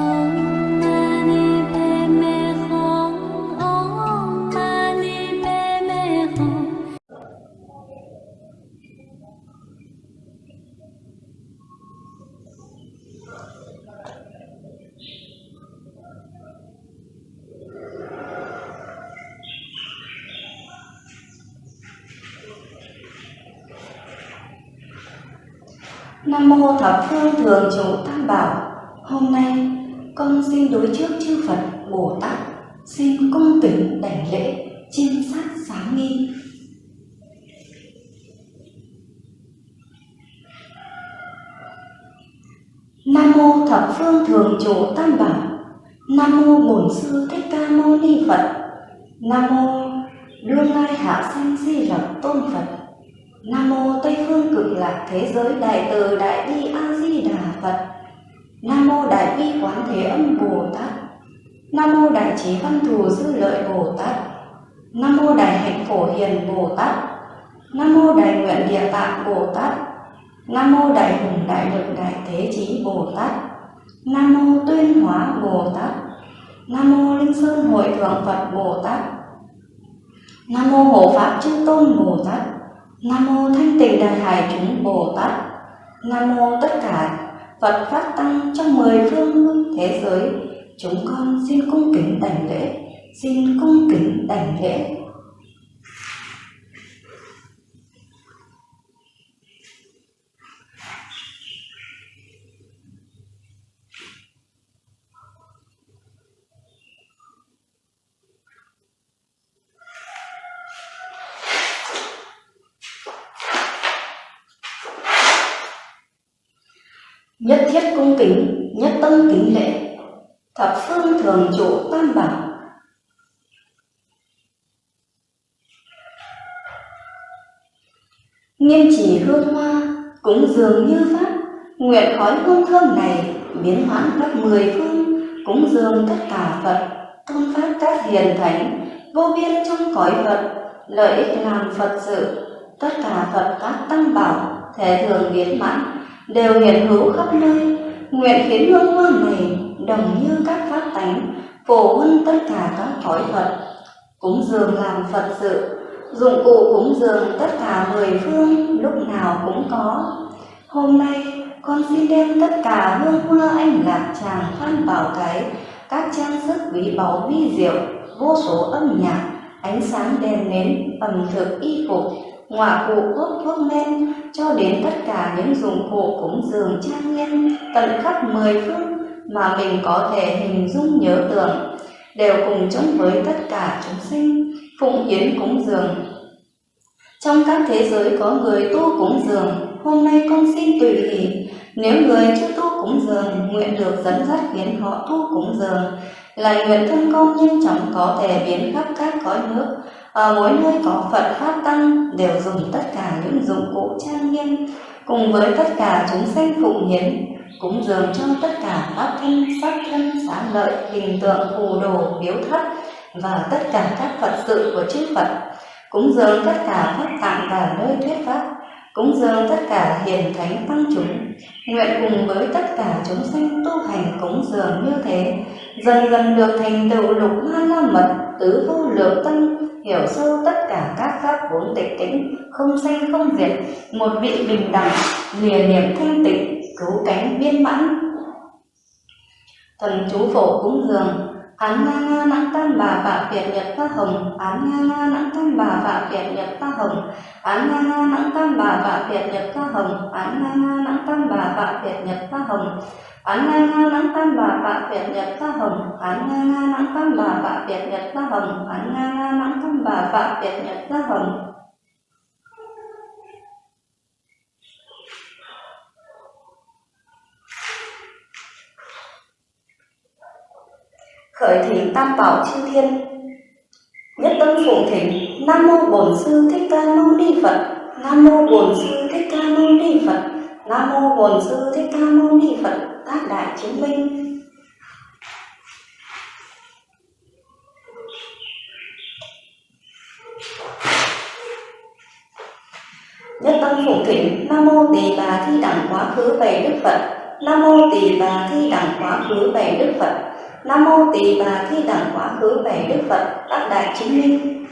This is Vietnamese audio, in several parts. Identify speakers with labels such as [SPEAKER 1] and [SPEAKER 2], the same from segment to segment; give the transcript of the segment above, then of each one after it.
[SPEAKER 1] Oh. Trí Văn Thù Dư Lợi Bồ Tát. Nam mô Đại hạnh Phổ Hiền Bồ Tát. Nam mô Đại nguyện Địa Tạng Bồ Tát. Nam mô Đại hùng đại lực đại thế chí Bồ Tát. Nam mô Tuyên Hóa Bồ Tát. Nam mô Linh Sơn Hội Thượng Phật Bồ Tát. Nam mô Hộ Pháp Chư Tôn Bồ Tát. Nam mô Thanh Tịnh Đại Hải Chúng Bồ Tát. Nam mô tất cả Phật Pháp Tăng trong mười phương thế giới. Chúng con xin cung kính đảnh lễ, xin cung kính đảnh lễ. nhất thiết cung kính nhất tâm kính lễ thập phương thường trụ tam bảo. Nghiêm chỉ hương hoa cúng dường như pháp nguyện khói hương thơm này biến hoãn khắp mười phương cúng dường tất cả phật, tôn pháp các hiền thánh, vô biên trong cõi phật, lợi ích làm phật sự, tất cả phật các tăng bảo thể thường biến mãn, đều hiện hữu khắp nơi nguyện khiến hương hoa này, đồng như các pháp tánh, phổ huân tất cả các cõi phật, cúng dường làm phật sự, dụng cụ cúng dường tất cả mười phương lúc nào cũng có. Hôm nay, con xin đem tất cả hương hoa anh lạc tràng phan bảo cái, các trang sức quý báu vi diệu, vô số âm nhạc, ánh sáng đèn nến, ẩm thực y phục ngọa cụ thuốc thuốc men, cho đến tất cả những dụng cụ cúng dường trang nghiêm, tận khắp mười phương mà mình có thể hình dung, nhớ tưởng, đều cùng chung với tất cả chúng sinh, phụng hiến cúng dường. Trong các thế giới có người tu cúng dường, hôm nay con xin tùy hỷ. Nếu người chưa tu cúng dường, nguyện được dẫn dắt khiến họ tu cúng dường, là nguyện thân con nhanh chóng có thể biến khắp các cõi nước ở mỗi nơi có Phật Pháp Tăng đều dùng tất cả những dụng cụ trang nghiêm. Cùng với tất cả chúng sanh phụng hiến cúng dường cho tất cả pháp thân, sắc thân, xá lợi, hình tượng, phù đồ, biếu thất và tất cả các Phật sự của chư Phật. Cúng dường tất cả pháp tạng và nơi thuyết pháp. Cúng dường tất cả hiền thánh tăng chúng. Nguyện cùng với tất cả chúng sanh tu hành cúng dường như thế. Dần dần được thành tựu lục hoa la mật tứ vô lượng tâm hiểu sâu tất cả các pháp vốn tịch tĩnh không sanh không diệt một vị bình đẳng, lìa niệm thanh tịnh, cứu cánh viên mãn. Thần chú phổ cúng dường, án nga nga nặng tam bà vạ việt nhật pha hồng, án nga nga nặng tam bà vạ việt nhật pha hồng, án nga nga nặng tam bà vạ việt nhật pha hồng, án nga nga nặng tam bà vạ việt nhật pha hồng án nga nga nắng tam bà bạ việt nhật ta hồng. Án nga nga nắng tam bà bạ việt nhật ta hồng. Án nga nga nắng tam bà bạ việt nhật ta hồng. Khởi thỉnh tam bảo chư thiên. Nhất tâm phụng thỉnh. Nam mô bổn sư thích ca mâu ni phật. Nam mô bổn sư thích ca mâu ni phật. Nam mô bổn sư thích ca mâu ni phật tác đại chứng minh nhất tâm phụng thỉnh, nam mô tỳ bà thi đẳng quá khứ về đức phật. Nam mô tỳ bà thi đẳng quá khứ về đức phật. Nam mô tỳ bà thi đẳng quá khứ về đức phật. Tác đại chứng minh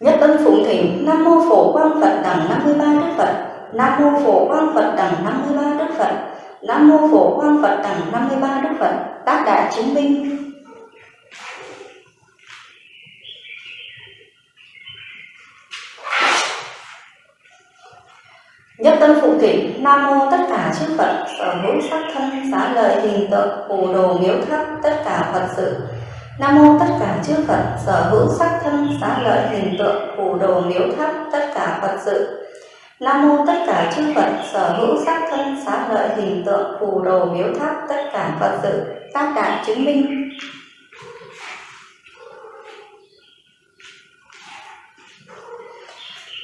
[SPEAKER 1] nhất tâm phụng thỉnh nam mô phổ quang phật đẳng 53 đức phật. Nam mô phổ quang phật đẳng 53 đức phật. Nam mô phổ quang phật đẳng 53 đức phật. Tác đại chứng minh. Nhất tâm phụ thỉnh Nam mô tất cả chư Phật, sở hữu sắc thân, xá lợi hình tượng, phù đồ miếu tháp, tất cả Phật sự. Nam mô tất cả chư Phật, sở hữu sắc thân, xá lợi hình tượng, phù đồ miếu tháp, tất cả Phật sự. Nam mô tất cả chư Phật, sở hữu sắc thân, xá lợi hình tượng, phù đồ miếu tháp, tất cả Phật sự, tác đại chứng minh.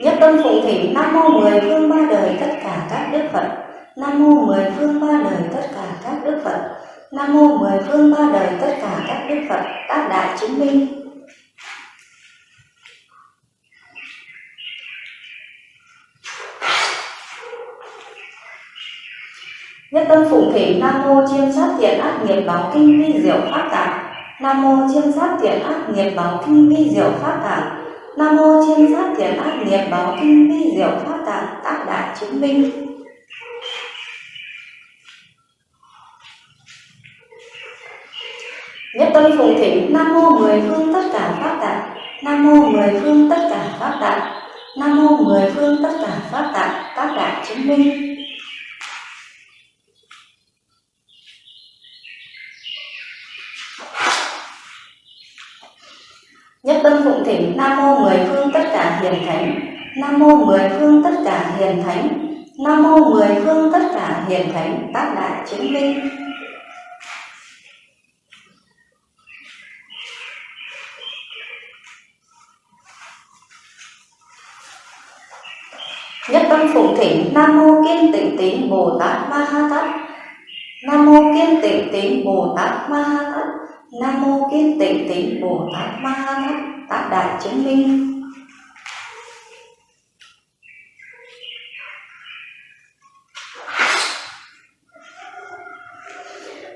[SPEAKER 1] Nhất tâm phụng thỉnh Nam mô mười phương ba đời tất cả các đức Phật. Nam mô mười phương ba đời tất cả các đức Phật. Nam mô mười phương ba đời tất cả các đức Phật tác đại chứng minh. Nhất tâm phụng thỉnh Nam mô chiêm sát thiện ác nghiệp báo kinh vi diệu pháp tạng. Nam mô chiêm sát thiện ác nghiệp báo kinh vi diệu pháp tạng. Nam mô chiêm sát thiện ác nghiệp báo kinh vi diệu pháp tạng tác đại chứng minh. Nhất tâm phụng thỉnh Nam mô mười phương tất cả pháp tạng. Nam mô mười phương tất cả pháp tạng. Nam mô mười phương tất cả pháp tạng các đại chứng minh. Nhất tâm phụng thỉnh, Nam mô mười phương tất cả hiền thánh. Nam mô mười phương tất cả hiền thánh. Nam mô mười phương tất cả hiền thánh tác đại chứng minh. Nhất tâm phụng thỉnh Nam mô Kiên Tịnh Tín Bồ Tát Ma Ha Tát. Nam mô Kiên Tịnh Tín Bồ Tát Ma Ha Tát. Nam mô Kiên Tịnh Tín Bồ Tát Ma Ha Tát. tát đại chứng minh.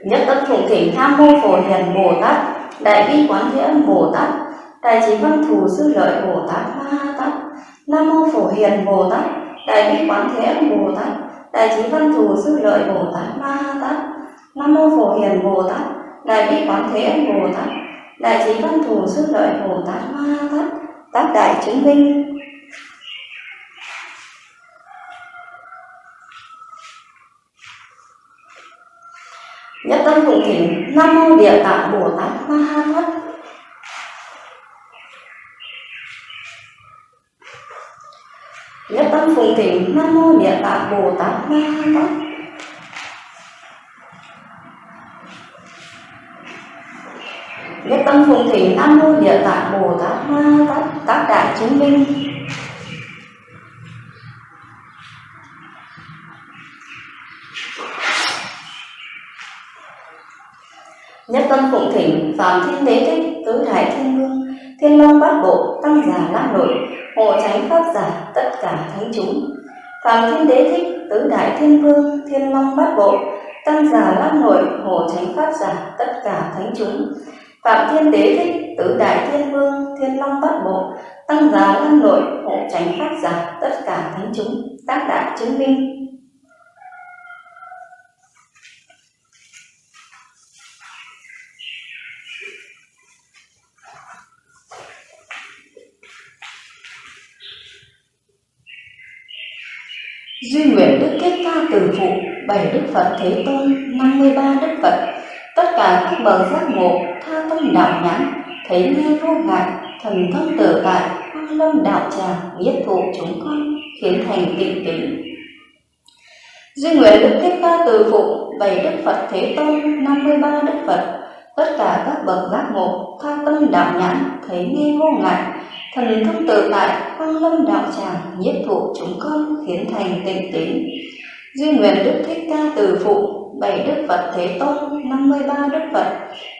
[SPEAKER 1] Nhất tâm phụng thỉnh Nam mô Phổ Hiền Bồ Tát, Đại bi Quán Thế Âm Bồ Tát, Đại trí văn thù sư lợi Bồ Tát Ma Ha Tát. Nam mô Phổ Hiền Bồ Tát, Đại bi Quán Thế Âm Bồ Tát, Đại trí văn thù sư lợi Bồ Tát Ma Ha Tát. Nam mô Phổ Hiền Bồ Tát, Đại bi Quán Thế Âm Bồ Tát, Đại trí văn thù sư lợi Bồ Tát Ma Ha Tát. Tác đại chứng minh. Nhất tâm phụng thỉnh Nam mô Địa Tạng Bồ Tát Ma Ha Tát. Nhất tâm phụng thỉnh Nam mô Địa Tạng Bồ Tát Ma Ha Tát. Nhất tâm phụng thỉnh Nam mô Địa Tạng Bồ Tát Ma Ha Tát. Tác đại chứng minh. Nhất tâm phụng thỉnh Phạm Thiên Đế Thích, Tứ Đại Thiên Vương Thiên Long Bát Bộ, Tăng Giả Lam Nội Hộ Tránh Pháp Giả, Tất cả Thánh chúng Phạm Thiên Đế Thích, Tứ Đại Thiên Vương, Thiên Long Bát Bộ, Tăng Giả Lam Nội Hộ Tránh Pháp Giả, Tất cả Thánh chúng Phạm Thiên Đế Thích, Tứ Đại Thiên Vương, Thiên Long Bát Bộ, Tăng Giả Lam Nội Hộ Tránh Pháp Giả, Tất cả Thánh chúng Tác đại chứng minh. Duy nguyện Đức Kết Ca Từ Phụ, bảy Đức Phật Thế Tôn, 53 Đức Phật, tất cả các bậc giác ngộ, tha tâm đạo nhãn, thấy nghe vô ngại, thần thông tự tại, hoa lâm đạo tràng, nhất thụ chúng con, khiến thành tịnh tịnh. Duy nguyện Đức Kết Ca Từ Phụ, bảy Đức Phật Thế Tôn, 53 Đức Phật, tất cả các bậc giác ngộ, tha tâm đạo nhãn, thấy nghe vô ngại, thần thông tự tại, quang lâm đạo tràng nhiếp thụ chúng con khiến thành tịnh tín duy nguyện đức thích ca từ phụ, bảy đức phật thế tôn, năm mươi ba đức phật.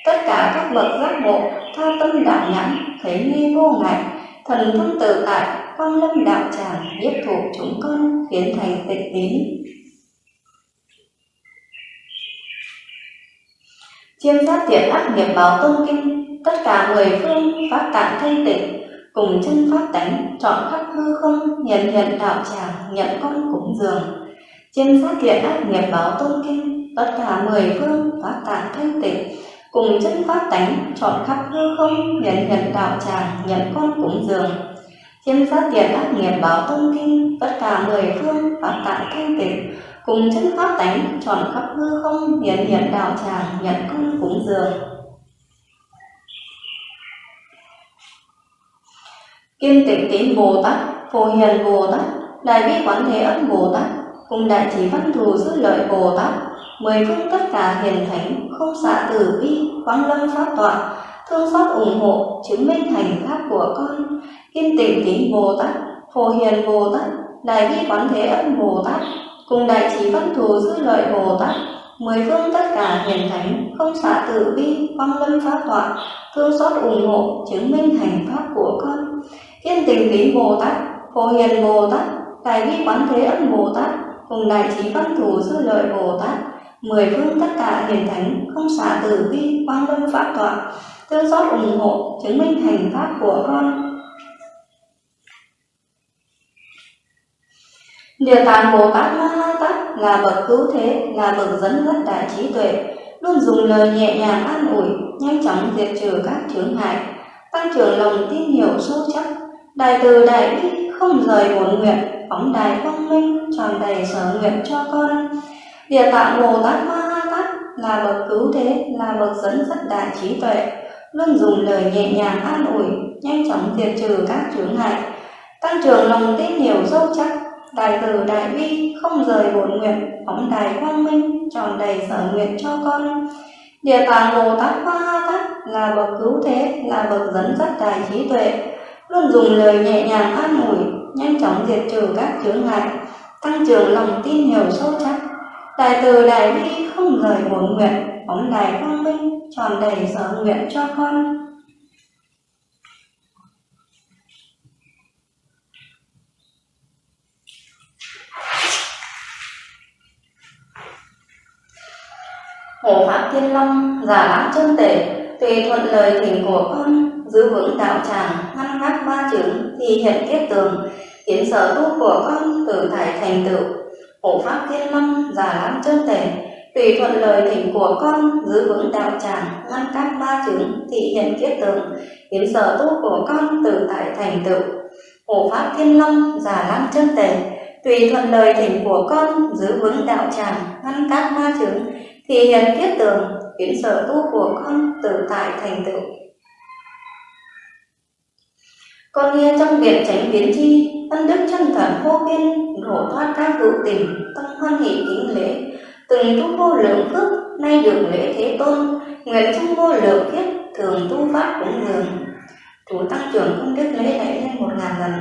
[SPEAKER 1] Tất cả các bậc giác ngộ, tha tâm đạo nhãn, thấy nghi vô ngại. Thần thông tự tại, quang lâm đạo tràng nhiếp thuộc chúng con khiến thành tịnh tín chiêm sát thiện ác nghiệp báo tôn kinh, tất cả người phương phát tạng thanh tịnh cùng chân pháp tánh, chọn khắp hư không, nhận nhận đạo tràng, nhận con cúng dường. Chiêm phát thiện ác nghiệp báo tôn kinh, tất cả mười phương phát tạng thanh tịnh. Cùng chân pháp tánh, chọn khắp hư không, nhận nhận đạo tràng, nhận con cúng dường. Chiêm phát thiện ác nghiệp báo tôn kinh, tất cả mười phương phát tạng thanh tịnh. Cùng chân pháp tánh, chọn khắp hư không, nhận nhận đạo tràng, nhận con cúng dường. Kim Tịnh Tín Bồ Tát, Phổ Hiền Bồ Tát, Đại Bi Quán Thế Âm Bồ Tát, cùng Đại Chỉ Văn Thù dư Lợi Bồ Tát, mười phương tất cả hiền thánh, không xạ tử bi, quang lâm pháp tọa, thương xót ủng hộ, chứng minh thành pháp của con. Kim Tịnh Tín Bồ Tát, Phổ Hiền Bồ Tát, Đại Bi Quán Thế Âm Bồ Tát, cùng Đại Chỉ Văn Thù dư Lợi Bồ Tát, mười phương tất cả hiền thánh, không xạ tử bi, quang lâm pháp tọa, thương xót ủng hộ, chứng minh thành pháp của con Thiên tình kính Bồ Tát, Phổ Hiền Bồ Tát, Đại Bi Quán Thế Âm Bồ Tát, cùng Đại Trí Văn Thủ dư Lợi Bồ Tát, mười phương tất cả hiền thánh, không xả từ bi, quang lâm pháp tọa, thương xót ủng hộ, chứng minh thành pháp của con. Địa tạng Bồ Tát Ma Ha Tát là bậc cứu thế, là bậc dẫn dắt đại trí tuệ, luôn dùng lời nhẹ nhàng an ủi, nhanh chóng diệt trừ các chướng ngại, tăng trưởng lòng tin hiểu sâu chắc, Đại từ đại bi không rời bổn nguyện, phóng đài quang minh, tròn đầy sở nguyện cho con. Địa tạng Bồ Tát Ma Ha Tát là bậc cứu thế, là bậc dẫn dắt đại trí tuệ, luôn dùng lời nhẹ nhàng an ủi, nhanh chóng diệt trừ các chướng ngại, tăng trưởng lòng tin hiểu sâu chắc, đại từ đại bi không rời bổn nguyện, phóng đài quang minh, tròn đầy sở nguyện cho con. Địa tạng Bồ Tát Ma Ha Tát là bậc cứu thế, là bậc dẫn dắt đại trí tuệ, luôn dùng lời nhẹ nhàng an ủi, nhanh chóng diệt trừ các chướng ngại, tăng trưởng lòng tin nhiều sâu chắc. Đại từ đại bi không rời bổn nguyện, bóng đài quang minh, tròn đầy sở nguyện cho con. Hộ Pháp Thiên Long giả lãm chân tể, tùy thuận lời thỉnh của con, giữ vững đạo tràng, ngăn ngắt ba chứng thì hiện kiết tường, khiến sở tu của con từ thải thành tựu. Hộ Pháp Thiên Long giả lắm chân tể, tùy thuận lời thỉnh của con, giữ vững đạo tràng, ngăn các ba chứng thì hiện kiết tường, khiến sở tu của con từ tại thành tựu. Hộ Pháp Thiên Long giả lắm chân tể, tùy thuận lời thỉnh của con, giữ vững đạo tràng, ngăn các ma chứng thì hiện kiết tường, khiến sở tu của con từ tại thành tựu. Con nghe trong việc tránh biến chi, ân đức chân thần vô biên, hộ thoát các hữu tình, tâm hoan hỷ kính lễ, từng tu vô lượng phước, nay được lễ thế tôn, nguyện trong vô lượng kiếp, thường tu pháp cũng dường. Chủ tăng trưởng công đức lễ lễ lên một ngàn lần.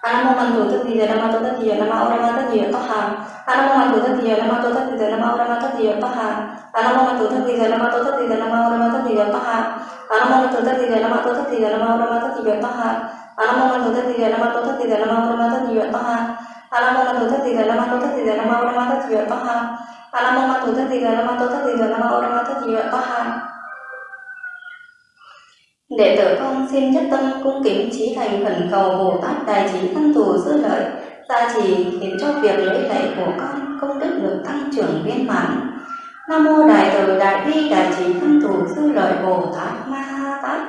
[SPEAKER 1] Apa mau mandotet dia, nama tutiya nama orang mata dia paham. Anak mau mandu tuh dia nama tutiya nama orang mata dia paham. Anak mau mandu tuh dia nama tutiya nama orang mata dia paham. Anak mau mandu tuh dia nama tutiya nama orang tutiya toha. Anamman tutiya nama dia, nama orang tutiya toha. Anamman tutiya nama tutiya nama orang tutiya toha. Anamman tutiya nama tutiya nama orang tutiya toha. Đệ tử con xin nhất tâm cung kính trí thành khẩn cầu Bồ Tát Đại Trí thân Thù Sư Lợi gia trì khiến cho việc lễ lạy của con công đức được tăng trưởng viên mãn. Nam mô Đại Từ Đại Bi Đại Trí thân Thù Sư Lợi Bồ Tát Ma Ha Tát.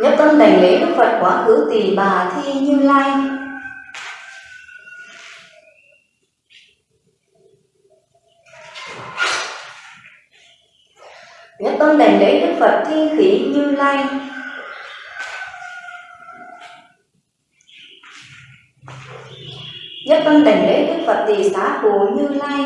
[SPEAKER 1] Nhất tâm đảnh lễ Đức Phật quá khứ tỷ bà thi Như Lai Nhất tâm đảnh lễ Đức Phật Thi Khỉ Như Lai. Nhất tâm đảnh lễ Đức Phật Tỳ Xá Phù Như Lai.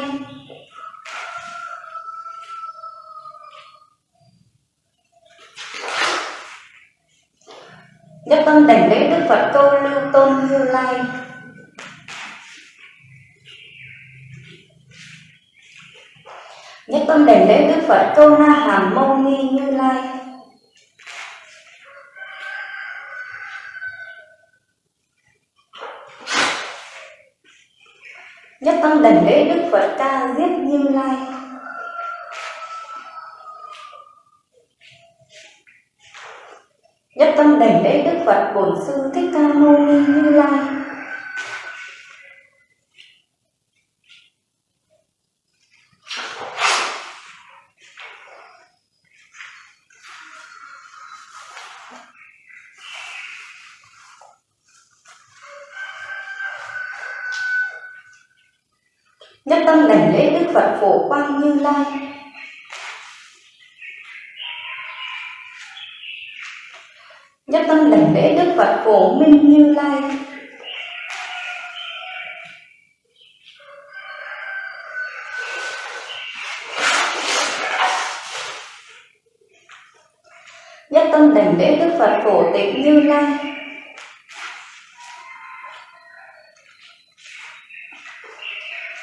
[SPEAKER 1] Nhất tâm đảnh lễ Đức Phật Câu Lưu Tôn Như Lai. Nhất tâm đảnh lễ Đức Phật, Câu Na Hàm Mâu Ni Như Lai. Nhất tâm đảnh lễ Đức Phật Ca Diếp Như Lai. Nhất tâm đảnh lễ Đức Phật, Bổn Sư Thích Ca Mâu Ni Như Lai Nhất tâm đảnh lễ Đức Phật Phổ Quang Như Lai. Nhất tâm đảnh lễ Đức Phật Phổ Minh Như Lai. Nhất tâm đảnh lễ Đức Phật Phổ Tịnh Như Lai.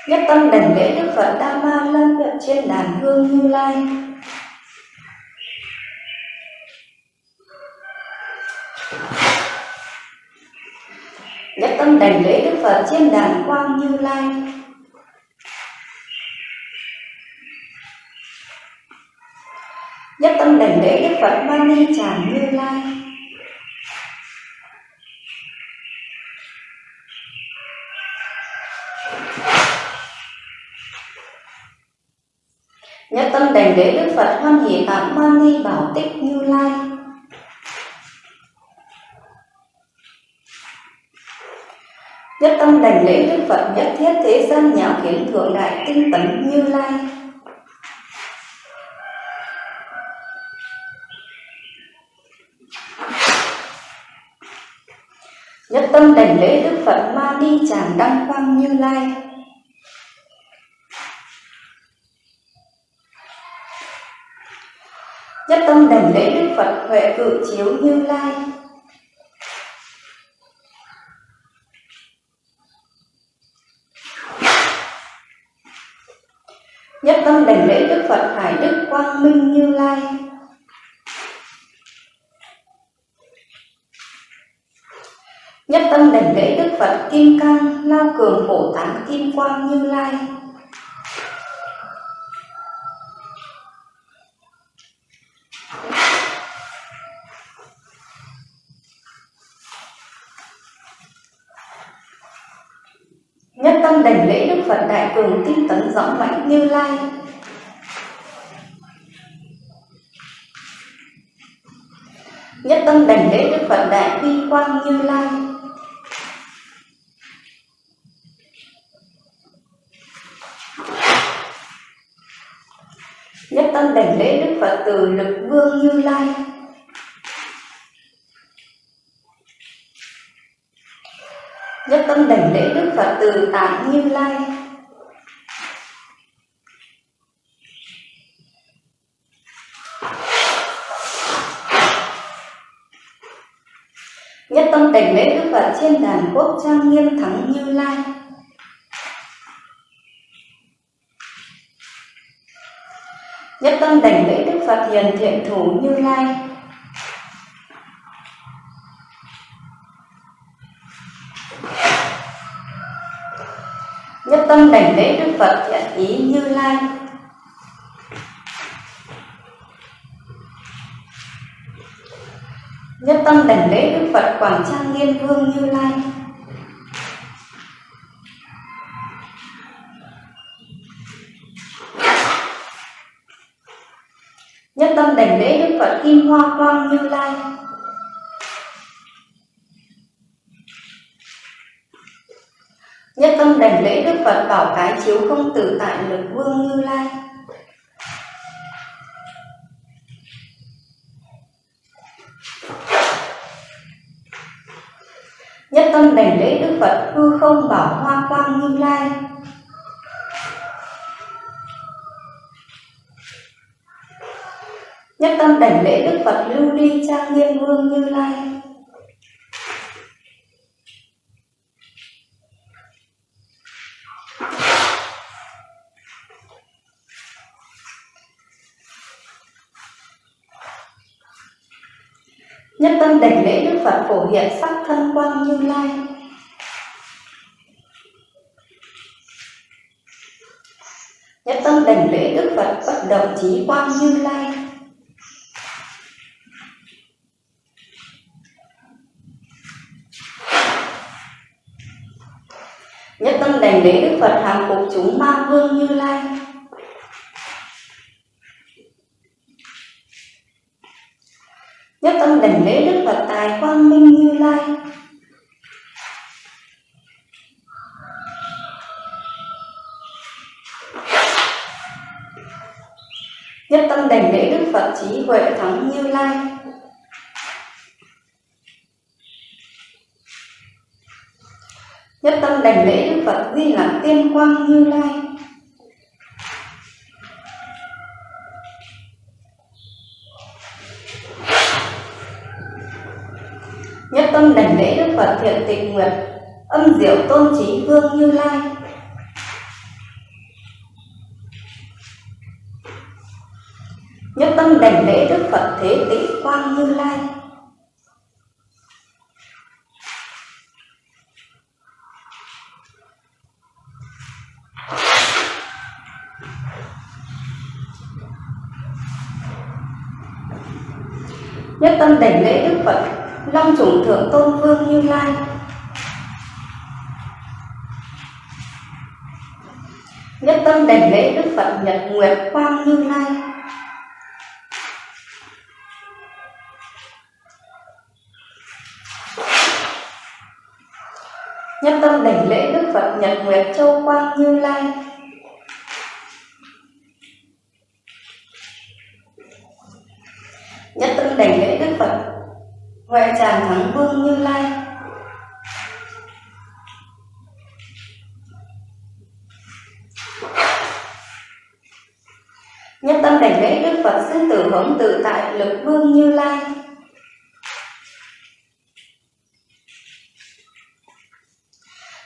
[SPEAKER 1] Nhất tâm đảnh lễ Phật Đa Ma lâm Vận trên đàn hương Như Lai. Nhất tâm đảnh lễ Đức Phật trên đàn quang Như Lai. Nhất tâm đảnh lễ Đức Phật Mani Tràng Như Lai Nhất tâm đảnh lễ Đức Phật Hoan Hỷ Tạng Mani Bảo Tích Như Lai. Nhất tâm đảnh lễ Đức Phật nhất thiết thế gian nhạo kiến thượng đại tinh tấn Như Lai. Nhất tâm đảnh lễ Đức Phật Ma Ni Tràng Đăng Quang Như Lai. Nhất tâm đảnh lễ Đức Phật Huệ Cự Chiếu Như Lai. Nhất tâm đảnh lễ Đức Phật Hải Đức Quang Minh Như Lai. Nhất tâm đảnh lễ Đức Phật Kim Cang Lao Cường Phổ Tán Kim Quang Như Lai. Nhất tâm đảnh lễ Đức Phật Đại Cường Tinh Tấn Rõ Mãnh Như Lai. Nhất tâm đảnh lễ Đức Phật Đại Quy Quang Như Lai Nhất tâm đảnh lễ Đức Phật Từ Lực Vương Như Lai Nhất tâm đảnh lễ Đức Phật Từ Tạng Như Lai Nhất tâm đảnh lễ Đức Phật trên đàn quốc trang nghiêm thắng Như Lai Nhất tâm đảnh lễ Đức Phật hiền thiện thủ Như Lai Nhất tâm đảnh lễ Đức Phật thiện ý Như Lai Nhất tâm đảnh lễ Đức Phật Quảng Trang Nghiêm Vương Như Lai. Nhất tâm đảnh lễ Đức Phật Kim Hoa Quang Như Lai. Nhất tâm đảnh lễ Đức Phật Bảo Cái Chiếu Không Tử Tại Lực Vương Như Lai. Nhất tâm đảnh lễ Đức Phật, hư không bảo hoa quang như lai. Nhất tâm đảnh lễ Đức Phật, lưu ly trang nghiêm vương như lai. Nhất tâm đảnh lễ Đức Phật phổ hiện sắc thân quang Như Lai. Nhất tâm đảnh lễ Đức Phật bất động trí quang Như Lai. Nhất tâm đảnh lễ Đức Phật hàng phục chúng ma vương Như Lai. Nhất tâm đảnh lễ Đức Phật tài quang minh Như Lai. Nhất tâm đảnh lễ Đức Phật trí huệ thắng Như Lai. Nhất tâm đảnh lễ Đức Phật Di Lặc Tiên Quang Như Lai. Nhất tâm đảnh lễ Đức Phật Thiện Tịch Nguyệt, âm diệu tôn trí vương Như Lai. Nhất tâm đảnh lễ Đức Phật Thế Tĩnh Quang Như Lai. Nhất tâm đảnh lễ Đức Phật Long chủng thượng tương Lai. Nhất tâm đảnh lễ Đức Phật Nhật Nguyệt Quang Như Lai. Nhất tâm đảnh lễ Đức Phật Nhật Nguyệt Châu Quang Như Lai. Nhất tâm đảnh lễ Đức Phật Huệ tràng thắng vương Như Lai. Nhất tâm đảnh lễ Đức Phật sinh tử hống tự tại lực vương Như Lai.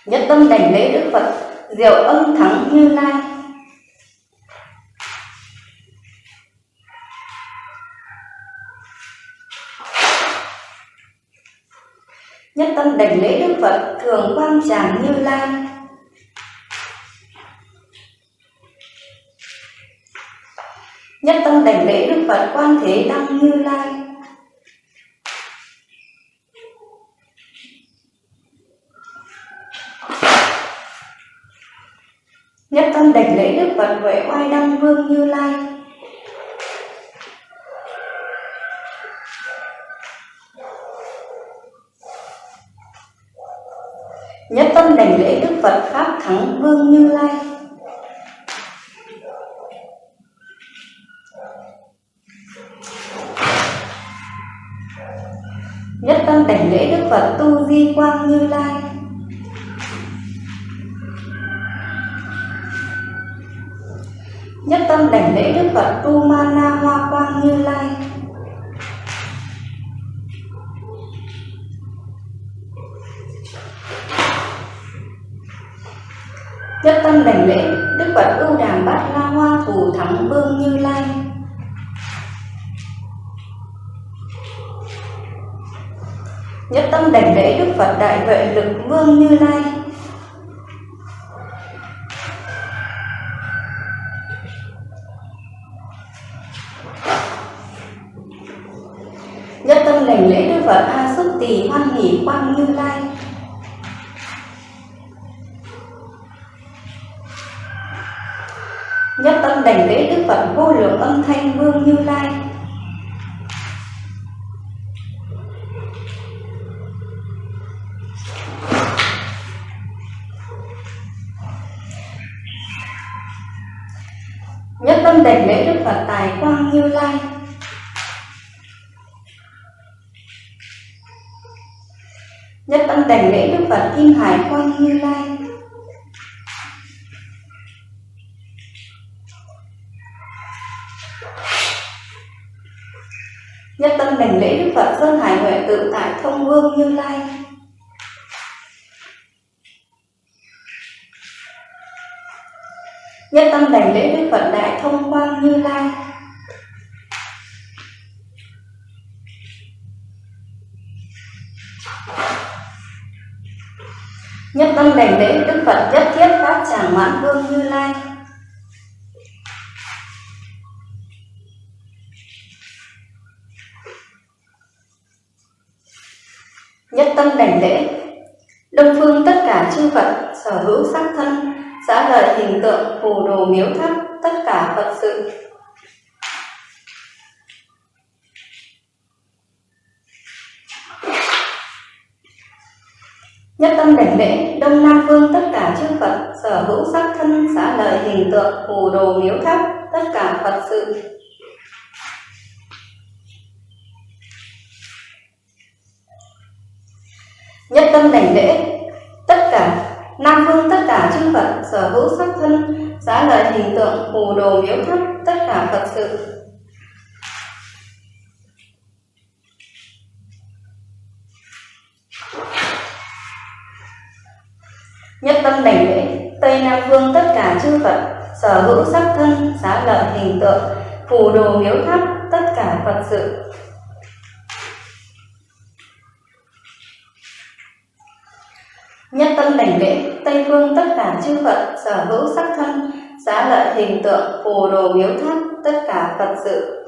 [SPEAKER 1] Nhất tâm đảnh lễ Đức rượu ưng âm thắng Như Lai. Nhất tâm đảnh lễ Đức Phật thường quang tràng Như Lai. Nhất tâm đảnh lễ Đức Phật quan thế đăng Như Lai. Nhất tâm đảnh lễ Đức Phật Huệ oai đăng vương Như Lai. Nhất tâm đảnh lễ Đức Phật Pháp Thắng Vương Như Lai. Phật Tu Ma Na Hoa Quang Như Lai. Nhất tâm đảnh lễ Đức Phật ưu đàm bát la hoa thù thắng vương Như Lai. Nhất tâm đảnh lễ Đức Phật đại vệ lực vương Như Lai. Nhất tâm đảnh lễ Đức Phật vô lượng âm thanh vương Như Lai. Nhất tâm đảnh lễ Đức Phật tài quang Như Lai. Nhất tâm đảnh lễ Đức Phật Kim Hải quang Như Lai. Nhất tâm đảnh lễ Đức Phật Sơn Hải Huệ tự tại thông vương Như Lai. Nhất tâm đảnh lễ Đức Phật Đại Thông Quang Như Lai. Nhất tâm đảnh lễ Đức Phật nhất thiết Pháp Tràng Mãn Vương Như Lai Nhất tâm đảnh lễ Đông phương tất cả chư Phật sở hữu sắc thân Giá lời hình tượng đồ miếu tháp, tất cả Phật sự. Nhất tâm đảnh lễ Đông Nam Phương tất cả chư Phật, sở hữu sắc thân, xá lời hình tượng, phù đồ miếu tháp, tất cả Phật sự. Nhất tâm đảnh lễ tất cả Nam Phương tất cả chư Phật, sở hữu sắc thân, giá lời hình tượng, phù đồ miếu tháp, tất cả Phật sự. Nhất tâm đảnh lễ, Tây Nam Phương tất cả chư Phật, sở hữu sắc thân, giá lợi hình tượng, phù đồ miếu tháp, tất cả Phật sự. Nhất tâm đảnh lễ, Tây Phương tất cả chư Phật, sở hữu sắc thân xá lợi hình tượng, phù đồ miếu tháp, tất cả Phật sự.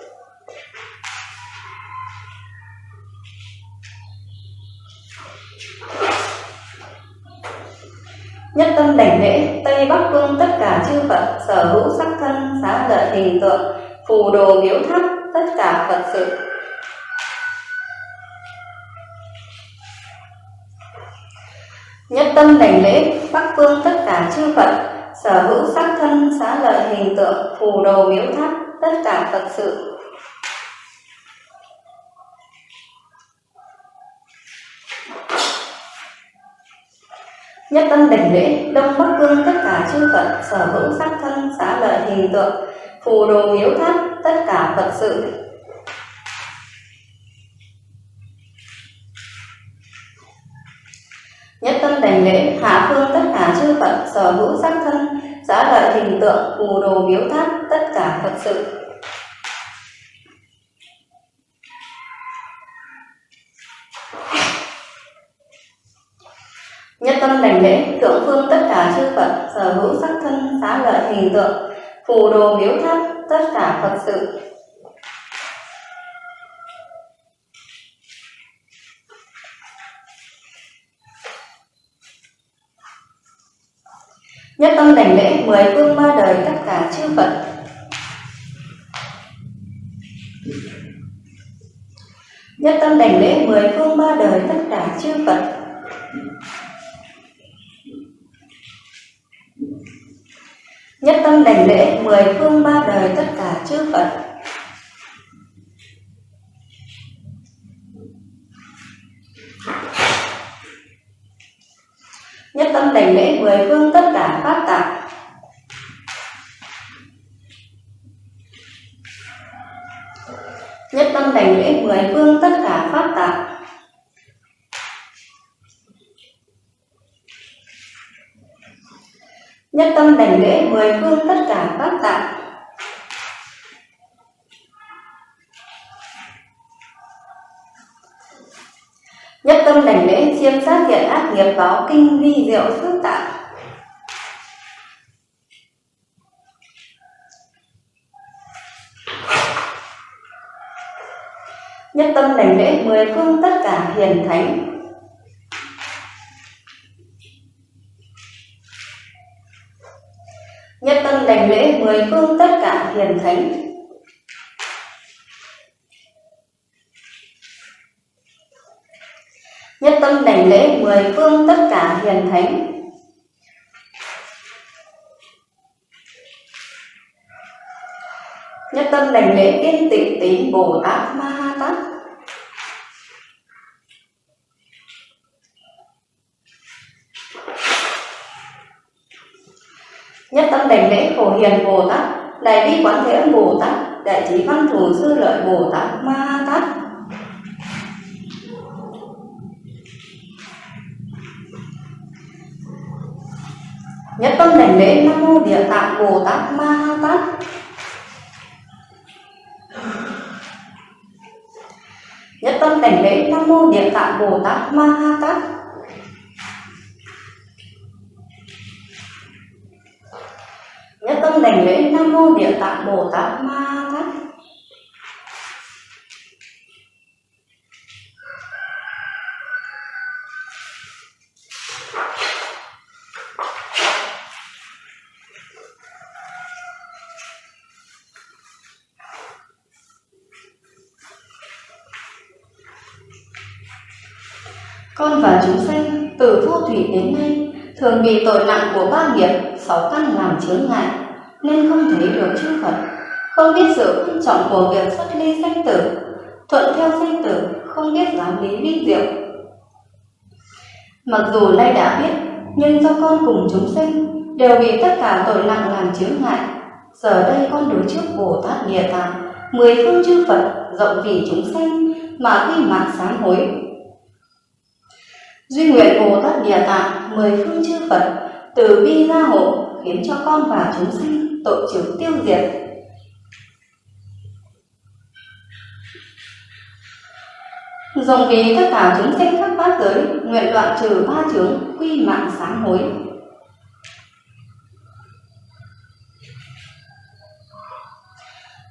[SPEAKER 1] Nhất tâm đảnh lễ, Tây Bắc Phương tất cả chư Phật, sở hữu sắc thân xá lợi hình tượng, phù đồ miếu tháp, tất cả Phật sự. Nhất tâm đảnh lễ Bắc Phương tất cả chư Phật, sở hữu sắc thân, xá lợi hình tượng, phù đồ miếu tháp, tất cả Phật sự. Nhất tâm đảnh lễ, Đông Bắc phương tất cả chư Phật, sở hữu sắc thân, xá lợi hình tượng, phù đồ miếu tháp, tất cả Phật sự. Nhất tâm đành lễ, Hạ phương tất cả chư Phật, sở hữu sắc thân xá lợi hình tượng, phù đồ miếu tháp, tất cả Phật sự. Nhất tâm đành lễ, thượng phương tất cả chư Phật, sở hữu sắc thân xá lợi hình tượng, phù đồ miếu tháp, tất cả Phật sự. Nhất tâm đảnh lễ mười phương ba đời tất cả chư Phật. Nhất tâm đảnh lễ mười phương ba đời tất cả chư Phật. Nhất tâm đảnh lễ mười phương ba đời tất cả chư Phật Nhất tâm đảnh lễ mười phương tất cả pháp tạng. Nhất tâm đảnh lễ mười phương tất cả pháp tạng. Nhất tâm đảnh lễ mười phương tất cả pháp tạng. Nhất tâm đảnh lễ, chiêm sát thiện ác nghiệp, báo kinh vi diệu phước tạng Nhất tâm đảnh lễ, mười phương tất cả hiền thánh. Nhất tâm đảnh lễ, mười phương tất cả hiền thánh. Nhất tâm đảnh lễ mười phương tất cả hiền thánh. Nhất tâm đảnh lễ kiên tịnh tín Bồ Tát Ma Ha Tát. Nhất tâm đảnh lễ phổ hiền Bồ Tát, Đại bi quán thế âm Bồ Tát, Đại trí văn thù sư lợi Bồ Tát Ma Ha Tát. Nhất tâm đảnh lễ Nam Mô Địa Tạng Bồ Tát Ma Ha Tát. Nhất tâm đảnh lễ nam mô địa tạng bồ tát ma ha tát. Nhất tâm đảnh lễ nam mô địa tạng bồ tát ma ha tát con và chúng sanh từ vô thủy đến nay thường bị tội nặng của ba nghiệp sáu căn làm chướng ngại nên không thấy được chư Phật, không biết sự quan trọng của việc xuất ly sanh tử, thuận theo sanh tử, không biết giáo lý vi diệu. Mặc dù nay đã biết, nhưng do con cùng chúng sanh đều bị tất cả tội nặng làm chướng ngại. Giờ đây con đối trước Bồ Tát Địa Tạng, mười phương chư Phật rộng vì chúng sanh mà khi mạng sám hối Duy nguyện Bồ Tát Địa Tạng mười phương chư Phật, từ bi gia hộ, khiến cho con và chúng sinh tội trừ tiêu diệt. Dùng vì tất cả chúng sinh khắp bát giới, nguyện đoạn trừ ba chướng quy mạng sáng hối.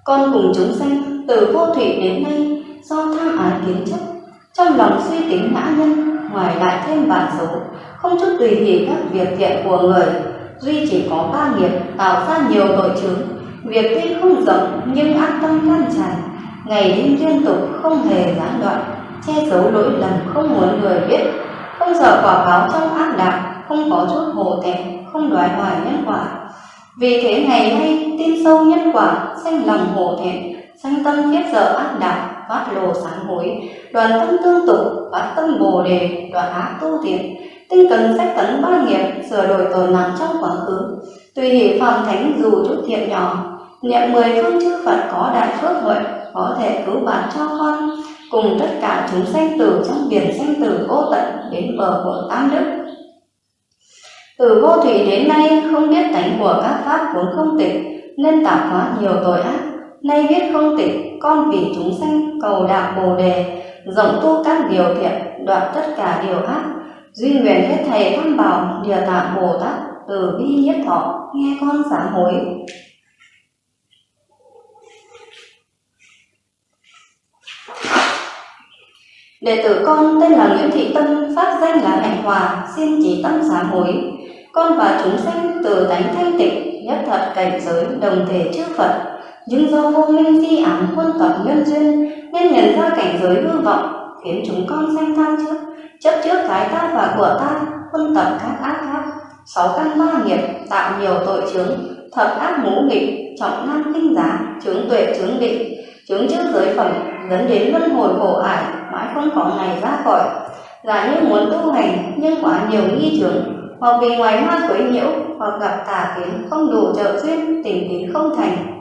[SPEAKER 1] Con cùng chúng sanh từ vô thủy đến nay do tham ái kiến chấp, trong lòng suy tính ngã nhân ngoài lại thêm bản số, không chút tùy hỷ các việc thiện của người, duy chỉ có ba nghiệp tạo ra nhiều tội chứng, Việc tuy không rộng nhưng ác tâm lan tràn, ngày đêm liên tục không hề gián đoạn, che giấu lỗi lầm không muốn người biết, không sợ quả báo trong ác đạo, không có chút hổ thẹn, không đoái hoài nhân quả. Vì thế ngày nay tin sâu nhân quả, sanh lòng hổ thẹn, sanh tâm khiếp sợ ác đạo, phát lộ sáng hối, đoàn tâm tương tục, phát tâm bồ đề, đoạn ác tu thiện, tinh cần sách tấn ba nghiệp, sửa đổi tội nặng trong quá khứ, tùy hỷ phạm thánh dù chút thiện nhỏ, niệm mười phương chư Phật có đại phước huệ, có thể cứu bạn cho con, cùng tất cả chúng sanh tử trong biển sanh tử vô tận đến bờ của tam đức. Từ vô thủy đến nay không biết tánh của các pháp vốn không tịch, nên tạo hóa nhiều tội ác, nay biết không tịch, con vì chúng sanh cầu đạo bồ đề, rộng tu các điều thiện, đoạn tất cả điều ác, duy nguyện hết thầy tham bảo địa tạng bồ tát từ bi nhất thọ nghe con sám hối. Đệ tử con tên là Nguyễn Thị Tâm, phát danh là Hạnh Hòa, xin chỉ tâm sám hối. Con và chúng sanh từ tánh thanh tịnh, nhất thật cảnh giới, đồng thể chư Phật, nhưng do vô minh di ám quân tập nhân duyên, nên nhận ra cảnh giới hư vọng, khiến chúng con sanh tham trước. Chấp trước cái ta và của ta quân tập các ác pháp sáu căn ba nghiệp, tạo nhiều tội chướng. Thập ác ngũ nghịch, trọng nam kinh giá, chướng tuệ, chướng định. Chướng trước giới phẩm, dẫn đến luân hồi khổ ải, mãi không có ngày ra khỏi. Là như muốn tu hành, nhưng quá nhiều nghi chướng. Hoặc vì ngoài ma quấy nhiễu, hoặc gặp tà kiến không đủ trợ duyên tình tín không thành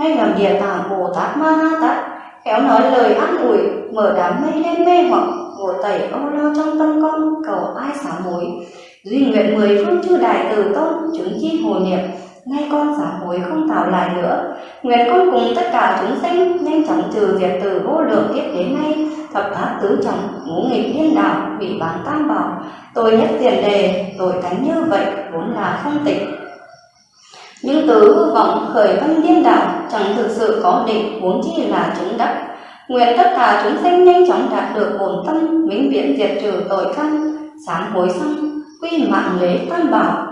[SPEAKER 1] nay làm địa tạng bồ tát ma ha tát, khéo nói lời an ủi mở đám mây lên mê hoặc ngồi tẩy âu lo trong tâm con, cầu ai xả mối. Duy nguyện mười phương chư đại từ tôn chứng chi hồ niệm, nay con xả hối không tạo lại nữa. Nguyện con cùng tất cả chúng sinh, nhanh chóng trừ diệt từ vô lượng kiếp đến nay, thập ác tứ trọng, ngũ nghịch điên đạo, bị bán tam bảo. Tôi nhất tiền đề tội tánh như vậy, vốn là không tịch nhưng tứ vọng khởi văn điên đảo, chẳng thực sự có định huống chi là chúng đắc. Nguyện tất cả chúng sinh nhanh chóng đạt được ổn tâm, vĩnh viễn diệt trừ tội căn sáng hối xong quy mạng lễ tam bảo.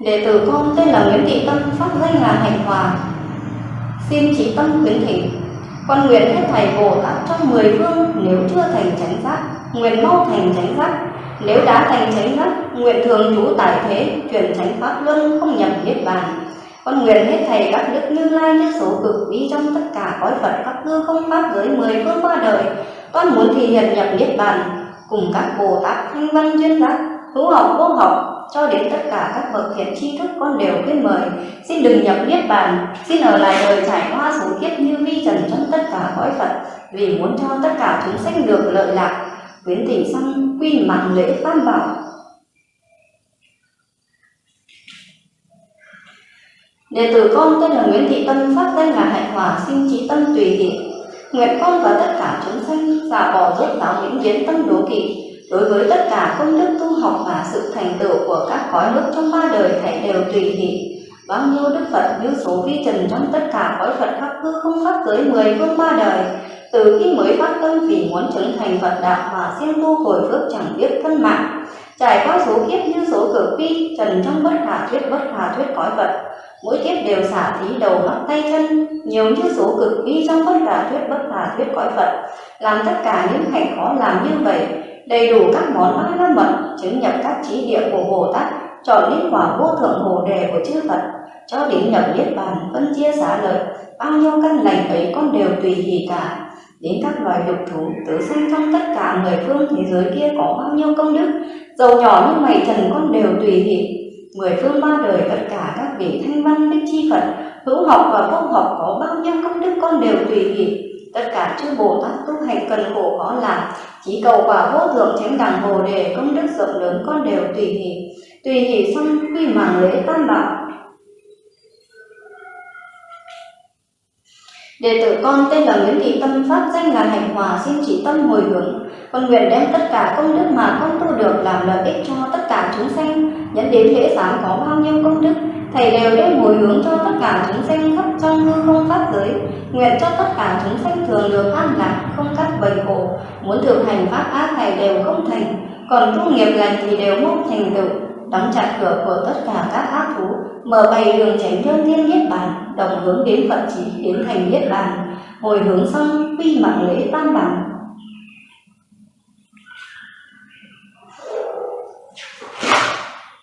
[SPEAKER 1] Đệ tử con, tên là nguyễn thị tâm, phát danh là hạnh hòa. Xin chỉ tâm khuyến thỉnh, con nguyện hết thầy bồ tát trong mười phương nếu chưa thành chánh giác nguyện mau thành chánh pháp. nếu đã thành chánh pháp, nguyện thường trú tại thế chuyển chánh pháp luân không nhập niết bàn. Con nguyện hết thầy các đức như lai nhất số cực vi trong tất cả cõi phật các hư không pháp giới mười phương qua đời. Con muốn thì hiện nhập niết bàn cùng các bồ tát thanh văn duyên giác hữu học vô học cho đến tất cả các bậc thiện tri thức con đều khuyên mời. Xin đừng nhập niết bàn xin ở lại đời trải qua số kiếp như vi trần trong tất cả cõi phật vì muốn cho tất cả chúng sanh được lợi lạc khuyến thỉnh sang quy mạng lễ tam bảo Đệ tử con tên là Nguyễn Thị Tâm, phát danh là Hạnh Hòa, xin trí tâm tùy hỷ. Nguyện con và tất cả chúng sanh xả bỏ rốt giáo những kiến tâm đố kỵ, đối với tất cả công đức tu học và sự thành tựu của các cõi nước trong ba đời thảy đều tùy hỷ. Bao nhiêu đức Phật như số vi trần trong tất cả cõi Phật khắp hư không pháp giới mười phương ba đời, từ khi mới phát tâm vì muốn chứng thành Phật đạo và siêng tu hồi phước chẳng biết thân mạng, trải qua số kiếp như số cực phi trần trong bất khả thuyết bất khả thuyết cõi Phật, mỗi kiếp đều xả thí đầu mắt tay chân nhiều như số cực phi trong bất khả thuyết bất khả thuyết cõi Phật. Làm tất cả những hành khó làm như vậy đầy đủ các món ba la mật chứng nhập các trí địa của Bồ Tát chọn đến quả vô thượng hồ đề của chư Phật cho đến nhập niết bàn phân chia xả lợi bao nhiêu căn lành ấy con đều tùy hỷ cả đến các loài dục thú tử sinh trong tất cả mười phương thế giới kia có bao nhiêu công đức, dầu nhỏ như mày trần con đều tùy hỷ mười phương ba đời tất cả các vị thanh văn, đức chi phật, hữu học và vô học có bao nhiêu công đức con đều tùy hỷ tất cả chư bồ tát tu hành cần khổ khó làm, chỉ cầu quả vô thượng chánh đẳng bồ đề công đức rộng lớn con đều tùy hỷ tùy hỷ xong, quy mạng lễ tam bảo Đệ tử con tên là Nguyễn Thị Tâm Pháp danh là Hành Hòa xin chỉ tâm hồi hướng. Con nguyện đem tất cả công đức mà con tu được làm lợi ích cho tất cả chúng sanh. Nhẫn đến lễ sáng có bao nhiêu công đức Thầy đều đem hồi hướng cho tất cả chúng sanh khắp trong hư không pháp giới. Nguyện cho tất cả chúng sanh thường được an lạc, không cắt bầy khổ. Muốn thực hành pháp ác thầy đều không thành Còn tu nghiệp lành thì đều mong thành tựu. Đóng chặt cửa của tất cả các ác thú mở bày đường tránh nhân thiên niết bàn đồng hướng đến phật chỉ đến thành niết bàn hồi hướng xong quy mạng lễ tam bảo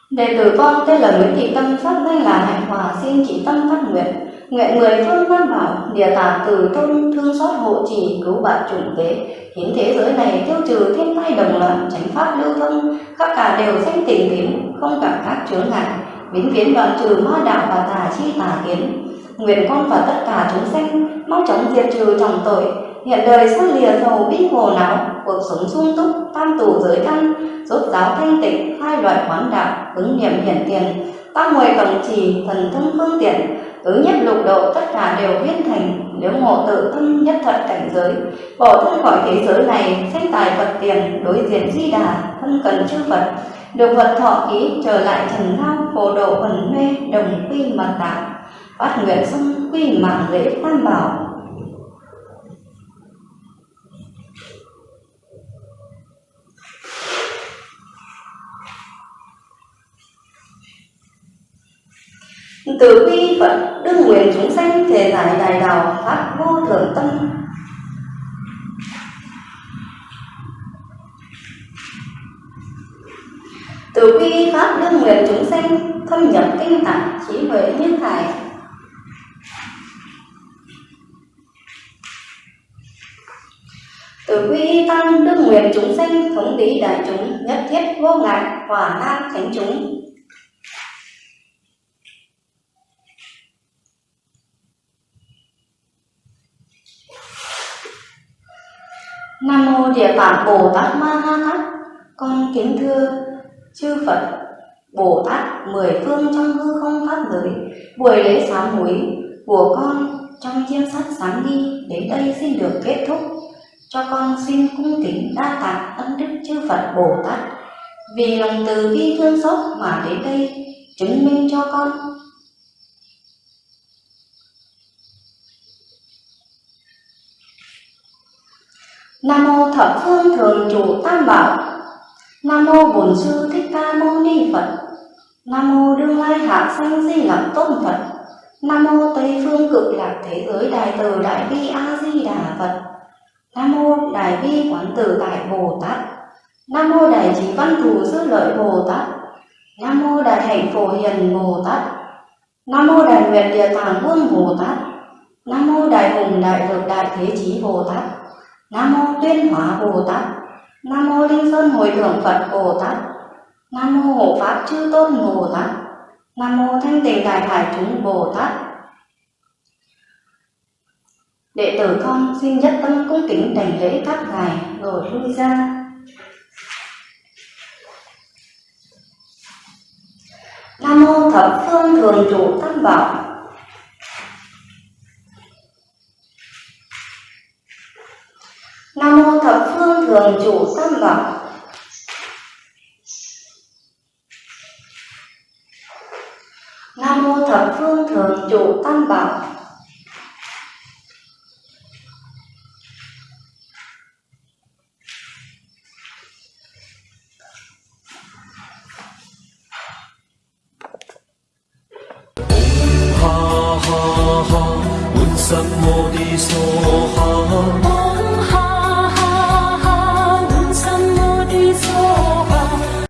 [SPEAKER 1] Đệ tử con tên là Nguyễn Thị Tâm, pháp danh là Hạnh Hòa, xin chỉ tâm phát nguyện. Nguyện mười phương văn bảo, địa tạng từ tôn thương xót hộ trì, cứu bạn chủng tế. khiến thế giới này tiêu trừ thiên tai đồng loạn, tránh pháp lưu thông, khắp cả đều danh tình tím, không cảm các chướng ngại vĩnh viễn đoạn vâng, trừ ma đạo và tà chi tà kiến. Nguyện con và tất cả chúng sanh mau chóng diệt trừ trọng tội, hiện đời sang lìa dầu bi hồ não, cuộc sống sung túc, tam tù giới căn rốt giáo thanh tịnh, hai loại quán đạo, ứng niệm hiển tiền tam mười cẩm trì thần thông phương tiện, tứ nhất lục độ tất cả đều viên thành, nếu ngộ tự tâm nhất thật cảnh giới, bỏ thân khỏi thế giới này, sanh tài phật tiền, đối diện di đà, thân cần chư phật được Phật thọ ký trở lại trần lao phổ độ quần mê, đồng quy mật tạng. Bát nguyện xong, quy mạng lễ tam bảo. Từ bi phật đương nguyện chúng sanh, thể giải đại đạo phát vô thượng tâm. Từ quy pháp đương nguyện chúng sanh thâm nhập kinh tạng trí huệ như thải từ quy tăng đương nguyện chúng sanh thống lý đại chúng nhất thiết vô ngại hòa nam thánh chúng Nam mô Địa Tạng Bồ Tát Ma Ha Tát. Con kính thưa chư Phật, Bồ Tát mười phương trong hư không pháp giới, buổi lễ sám hối của con trong chiêm sát sáng đi đến đây xin được kết thúc. Cho con xin cung kính đa tạ ân đức chư Phật Bồ Tát. Vì lòng từ bi thương xót mà đến đây chứng minh cho con. Nam mô thập phương thường trụ tam bảo. Nam mô Bổn sư Thích Ca Mâu Ni Phật. Nam mô Đương Lai Hạ Sanh Di Lặc Tôn Phật. Nam mô Tây phương cực lạc thế giới đại từ đại bi A Di Đà Phật. Nam mô Đại bi quán tử đại Bồ Tát. Nam mô Đại trí văn thù sư lợi Bồ Tát. Nam mô Đại hạnh phổ hiền Bồ Tát. Nam mô Đại nguyện địa tạng vương Bồ Tát. Nam mô Đại hùng đại lực đại thế chí Bồ Tát. Nam mô Tuyên Hóa Bồ Tát. Nam mô Linh Sơn Hồi Thượng Phật Bồ Tát. Nam mô Hộ Pháp Chư Tôn Bồ Tát. Nam mô Thanh Tịnh Đại Hải Chúng Bồ Tát. Đệ tử con, xin nhất tâm cung kính đảnh lễ các ngài, rồi lui ra. Nam mô Thập Phương Thường Trụ Tam Bảo. Nam mô thập phương thường trụ tam bảo Nam mô thập phương thường trụ tam bảo